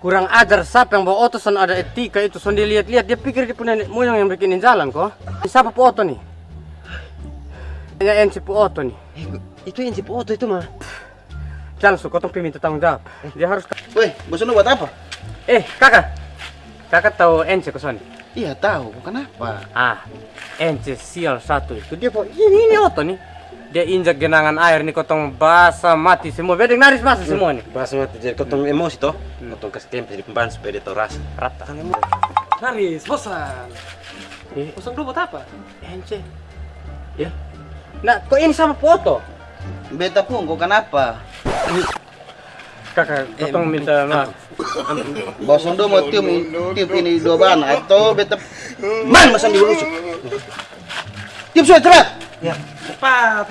Kurang ajar siapa yang bawa oto son ada etika itu son dia lihat-lihat dia pikir dia punya moyang yang bikinin jalan kok. Siapa pu oto nih? Ya NC pu oto nih. Itu yang si foto itu mah. Jangan su, kotong minta tanggung jawab. Dia harus. Woi, bos lu buat apa? Eh kakak, kakak tahu NC ke sini? Iya tahu, kenapa? Ah, NC sial satu itu dia bawa ini ini oto nih. Dia injak genangan air nih kotong basah mati semua. Bedeng naris basah semua nih. Bahas mati jadi kotong emosi toh. Kotong kasih tempe di pemban supaya dia tahu rasa. Rata. Naris, bosan. Eh, Bosan dulu buat apa? NC. Ya. Nah, kok ini sama foto? Beta pun, kok kenapa? Kakak, kotong minta maaf. Bos lu mau tiup, tiup ini dua ban atau beta man masang di. Tiup sudah cepat. Cepat.